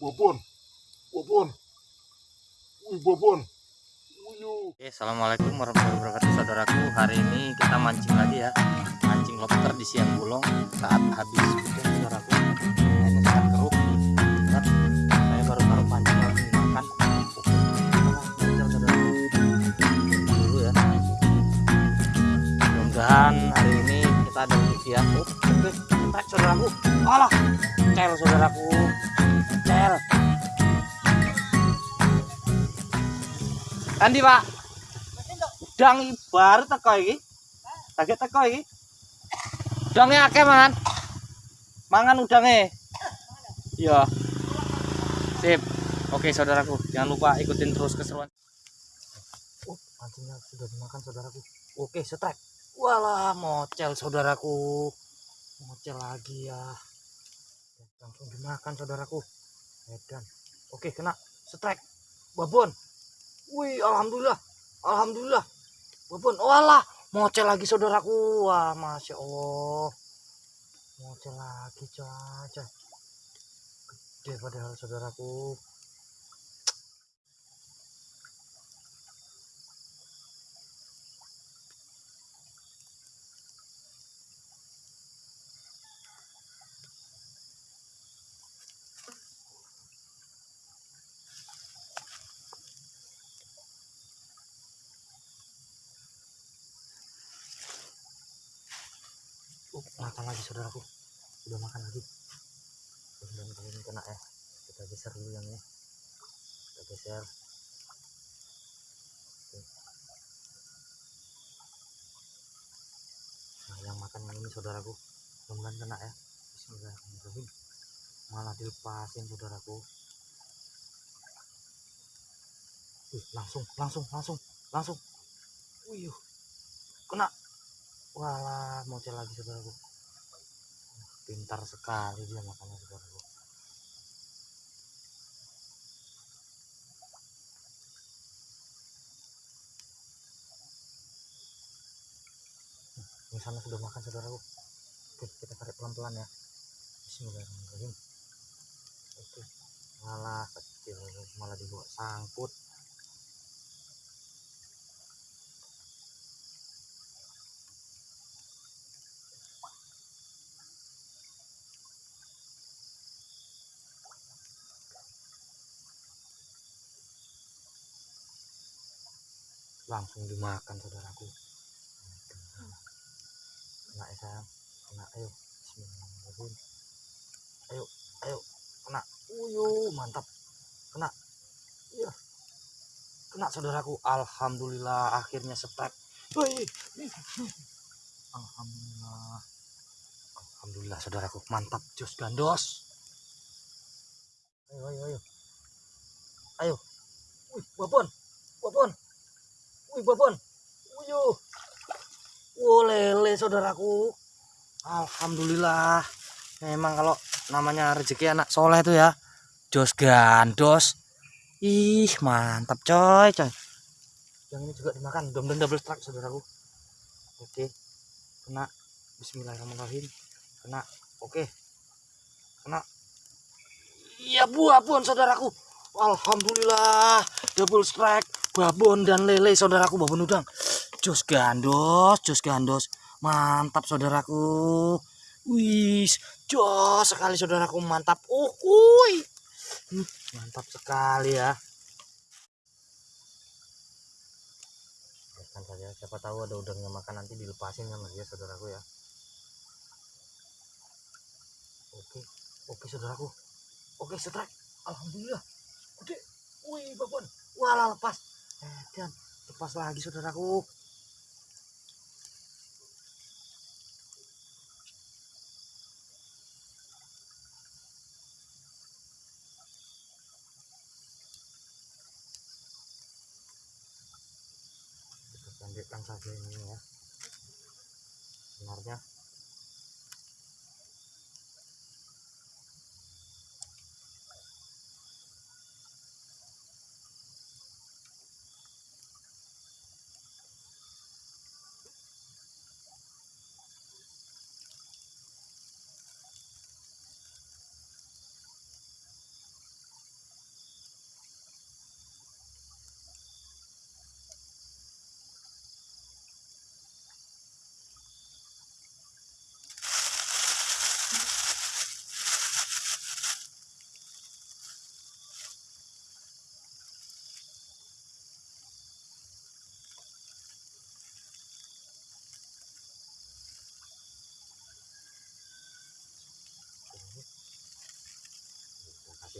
Bobon. Bobon. Wih, Bobon. Oke, assalamualaikum warahmatullahi wabarakatuh saudaraku. Hari ini kita mancing lagi ya, mancing lobster di siang bolong saat habis hujan saudaraku. Ini sangat keruh. Kan, saya baru taruh pancing lagi makan. Lanjut, saudaraku. Dulu ya. Mudah-mudahan hari ini kita ada rezeki ya. Oke, saudaraku. Alah, cel saudaraku. Andi pak. Udang baru teko iki. Lagi teko iki. Udangnya akeh mangan. Mangan udangnya. Iya. Sip. Oke saudaraku. Jangan lupa ikutin terus keseruan. Oh pancingnya sudah dimakan saudaraku. Oke setrek. Walah mocel saudaraku. Mocel lagi ya. Langsung dimakan saudaraku. Edan. Oke kena. Setrek. Babon Wih, alhamdulillah. Alhamdulillah. Walaupun walah, mocel lagi saudaraku. Wah, Masya Allah. Mocel lagi, caca. Gede padahal saudaraku. Uh, makan lagi saudaraku. Udah makan lagi. Kali ini kena ya. Kita geser dulu yang ini. Kita geser. Nah, yang makan yang ini saudaraku. Mudah-mudahan kena ya. Bismillahirrahmanirrahim. Malah dilepasin saudaraku. Wih, langsung, langsung, langsung, langsung. Wih, kena Walah, mocel lagi saudaraku. Pintar sekali dia makannya saudaraku. Di sana sudah makan saudaraku. Oke, kita tarik pelan-pelan ya. Bismillahirrahmanirrahim. Oke. Malah kecil malah dibawa sangkut. Langsung dimakan saudaraku. Kena ya sayang kena ayo Bismillahirrahmanirrahim. Ayo ayo kena. Uyuh mantap. Kena. Iya. Kena saudaraku. Alhamdulillah akhirnya setrek Wih. alhamdulillah. Alhamdulillah saudaraku. Mantap jos gandos. Ayo ayo ayo. Ayo. Wih babon babon Wih, babon. Uyuh. Wow, lele saudaraku. Alhamdulillah. Memang kalau namanya rezeki anak soleh itu ya. Jos gandos. Ih, mantap coy, coy. Yang ini juga dimakan. Mudah-mudahan double strike saudaraku. Oke. Kena. Bismillahirrahmanirrahim. Kena. Oke. Kena. Iya, buah pun saudaraku. Alhamdulillah. Double strike babon dan lele saudaraku babon udang. Jos gandos jos gandos. Mantap saudaraku. Wis jos sekali saudaraku. Mantap. Ukuy hmm, mantap sekali ya. Biarkan saja. Siapa tahu ada udangnya makan nanti dilepasin sama dia saudaraku ya. Oke oke saudaraku. Oke setrek. Alhamdulillah. Gede. Wih babon walah lepas dan lepas lagi saudaraku. Kita lanjutkan saja ini ya. Sebenarnya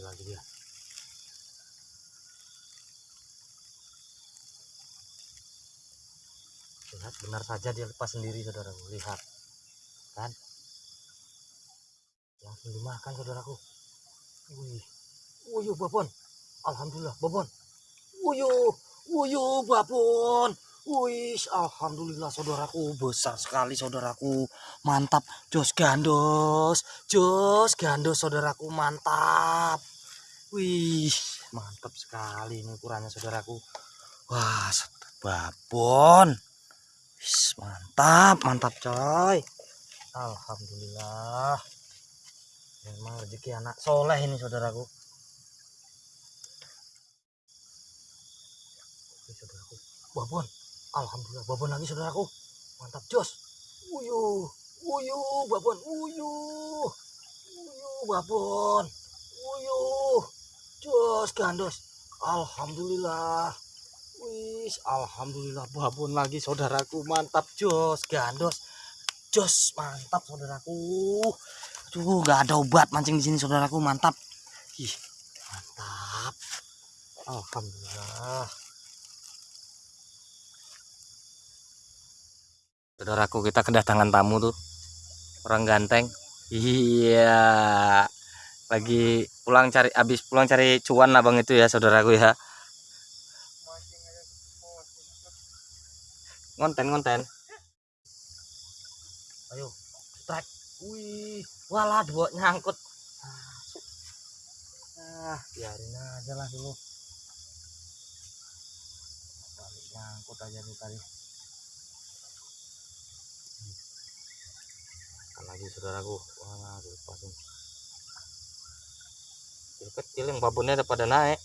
kecil lagi dia lihat benar saja dia lepas sendiri saudaraku. Lihat. Kan? Langsung dimakan saudaraku? Wih. Wuyuh babon. Alhamdulillah babon. Wuyuh. Wuyuh babon. Wih, alhamdulillah saudaraku. Besar sekali saudaraku. Mantap, jos gandos, jos gandos saudaraku. Mantap. Wih, mantap sekali ini ukurannya saudaraku. Wah, babon. Wis, mantap, mantap coy. Alhamdulillah. Memang rezeki anak soleh ini saudaraku. Oke, saudaraku. Babon. Alhamdulillah babon lagi saudaraku. Mantap jos. Uyuh, uyuh babon, uyuh. Uyuh babon. Uyuh. Jos gandos. Alhamdulillah. Wis, alhamdulillah babon lagi saudaraku. Mantap jos gandos. Jos mantap saudaraku. Tuh nggak ada obat mancing di sini saudaraku. Mantap. Ih, mantap. Alhamdulillah. Saudaraku kita kedatangan tamu tuh orang ganteng. Iya. Lagi pulang cari habis pulang cari cuan abang itu ya saudaraku ya. Ngonten ngonten. Ayo strike. Wih, walah dua nyangkut. Ah, biarin aja lah dulu. Balik nyangkut aja nih tadi. Lagi saudaraku wah lepasin kecil kecil yang babonnya udah pada naik.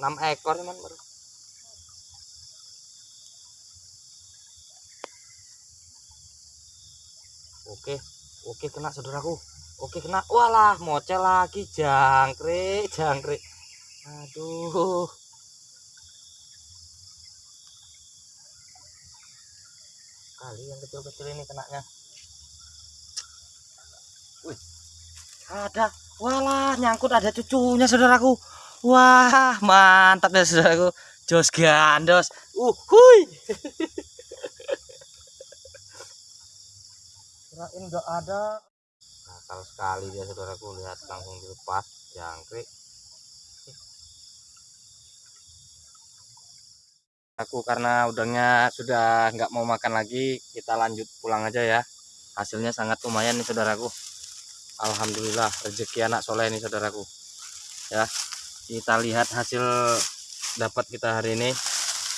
6 ekor? Cuman baru. Oke oke kena saudaraku. Oke kena. Walah mocel lagi. Jangkrik jangkrik. Aduh. Kali yang kecil-kecil ini kenanya wih ada. Walah nyangkut ada cucunya saudaraku. Wah mantap ya saudaraku. Jos gandos. Uh hui. Kirain nggak ada. Nakal sekali dia saudaraku lihat langsung dilepas jangkrik. Aku karena udangnya sudah nggak mau makan lagi kita lanjut pulang aja ya. Hasilnya sangat lumayan nih saudaraku Alhamdulillah rezeki anak soleh nih saudaraku. Ya kita lihat hasil dapat kita hari ini.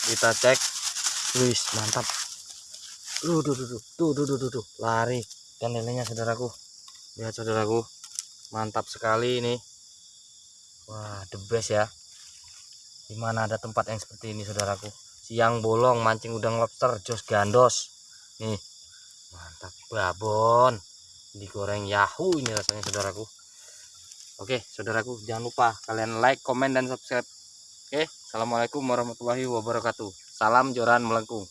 Kita cek. Wis mantap. Tuh tuh tuh tuh tuh tuh tuh, lari dan lelenya saudaraku. Lihat saudaraku. Mantap sekali ini. Wah the best ya. Di mana ada tempat yang seperti ini saudaraku. Siang bolong mancing udang lobster jos gandos. Nih. Mantap. Babon digoreng yahoo ini rasanya saudaraku. Oke saudaraku jangan lupa kalian like comment dan subscribe. Oke assalamualaikum warahmatullahi wabarakatuh. Salam joran melengkung